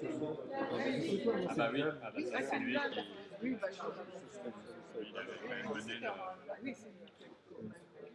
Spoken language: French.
C'est Ah bah oui, ah bah ça c'est lui qui Oui, il avait quand même mené. Oui.